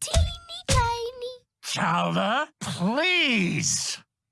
teeny tiny. Chowder, please.